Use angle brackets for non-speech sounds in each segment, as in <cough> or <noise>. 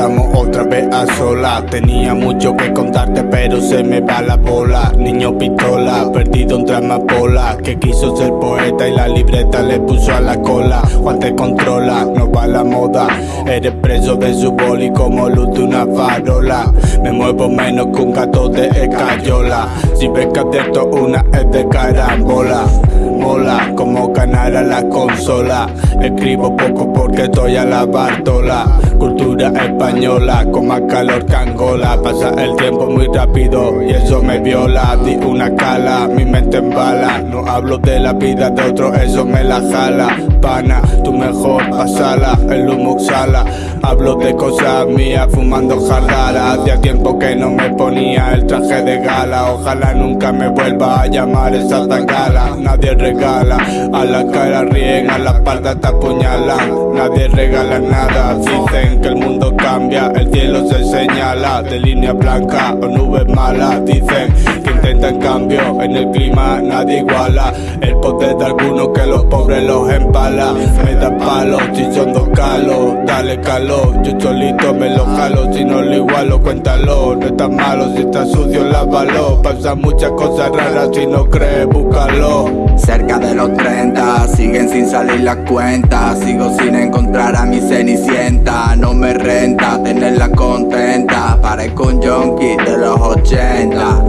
a sola Tenía mucho que contarte pero se me va la bola. Niño pistola, perdido entre amapola. Que quiso ser poeta y la libreta le puso a la cola. Juan te controla, no va la moda. Eres preso de su boli como luz de una farola. Me muevo menos que un gato de escayola. Si ves que adierto una es de carambola Mola como ganar a la consola. Escribo poco porque estoy a la Bartola. Cultura española con más calor que Angola. Pasa el tiempo muy rápido y eso me viola. Di una cala, mi mente embala. No hablo de la vida de otro, eso me la jala Pana, tu mejor pasala, el humo exhala Hablo de cosas mías fumando jardara Hacía tiempo que no me ponía el traje de gala. Ojalá nunca me vuelva a llamar esa tangala. Nadie regala, a la cara ríen, a la espalda te apuñalan Nadie regala nada, dicen que el mundo cambia El cielo se señala. De línea blanca o nubes malas Dicen que intentan cambio, en el clima nadie iguala. El poder de algunos que los pobres los empala. Me da palo si son dos calos, dale calor. Yo solito me lo jalo, si no lo igualo cuéntalo. No está malo, si está sucio lávalo. Pasan muchas cosas raras, si no crees búscalo. Cerca de los 30, siguen sin salir las cuentas. Sigo sin encontrar a mi cenicienta. No me renta tenerla contenta. Parezco un junkie de los 80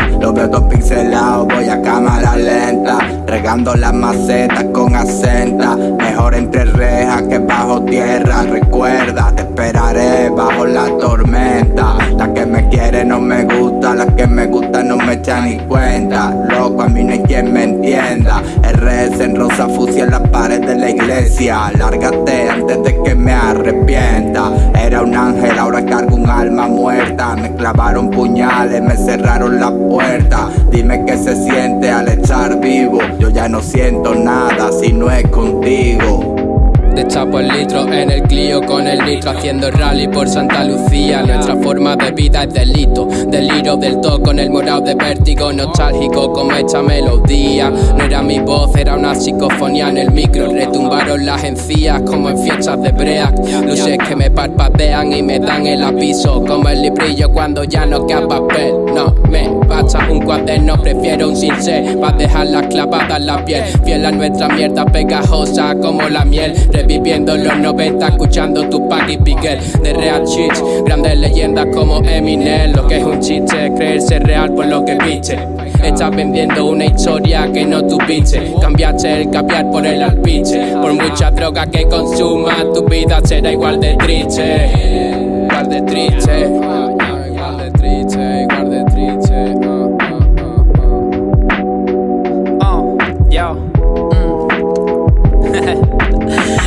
Todos pixelados, voy a cámara lenta Regando las macetas con acenta Mejor entre rejas que bajo tierra. Recuerda, te esperaré bajo la tormenta La que me quiere no me gusta La que me gusta no me echa ni cuenta. Loco, a mí no hay quien me entienda RS en rosa fusia en la pared de la iglesia Lárgate antes un ángel, ahora cargo un alma muerta. Me clavaron puñales, me cerraron la puerta. Dime qué se siente al estar vivo. Yo ya no siento nada si no es contigo. Destapo el litro en el Clio con el nitro Haciendo rally por Santa Lucía. Nuestra forma de vida es delito Deliro del todo con el morado de vértigo Nostálgico como esta melodía. No era mi voz, psicofonía en el micro. Retumbaron las encías como en fiestas de break. Luces que me parpadean y me dan el aviso. Como el librillo cuando ya no queda papel. No me basta un cuaderno, prefiero un cincel. Pa' dejarla clavada en la piel. Fiel a nuestra mierda pegajosa como la miel. Viviendo los 90, escuchando tu y Piquer de Real Shit. Grandes leyendas como Eminem, lo que es un chiste, creerse real por lo que viste. Estás vendiendo una historia que no tuviste. Cambiaste el caviar por el alpiche. Por mucha droga que consumas, tu vida será igual de triste. Igual de triste. Igual de triste, igual de triste. Oh, yo.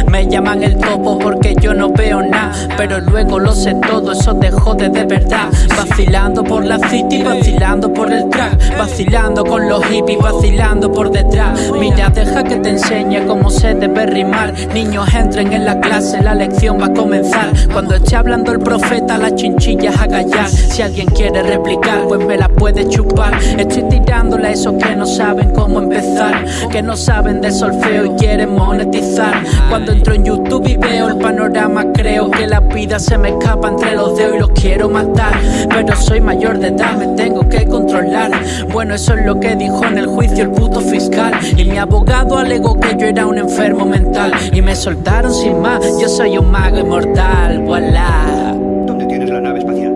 <laughs> Me llaman el topo porque yo no veo nada Pero luego lo sé todo, eso de jode de verdad. Vacilando por la city, vacilando por el track Vacilando con los hippies, vacilando por detrás. Mira, deja que te enseñe cómo se debe rimar. Niños entren en la clase, la lección va a comenzar. Cuando esté hablando el profeta, las chinchillas a callar Si alguien quiere replicar, pues me la puede chupar. Estoy tirándole a esos que no saben cómo empezar Que no saben de solfeo y quieren monetizar. Cuando entro en YouTube y veo el panorama Creo que la vida se me escapa entre los dedos y los quiero matar Pero soy mayor de edad, me tengo que controlar Bueno, eso es lo que dijo en el juicio el puto fiscal Y mi abogado alegó que yo era un enfermo mental Y me soltaron sin más, yo soy un mago inmortal, voilà ¿Dónde tienes la nave espacial?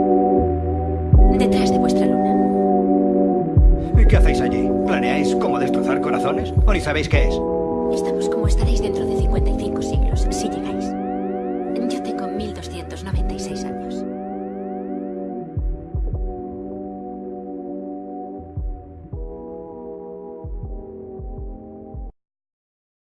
Detrás de vuestra luna. ¿Y qué hacéis allí? ¿Planeáis cómo destrozar corazones? ¿O ni sabéis qué es? Estamos como estaréis dentro de 55 siglos, si llegáis.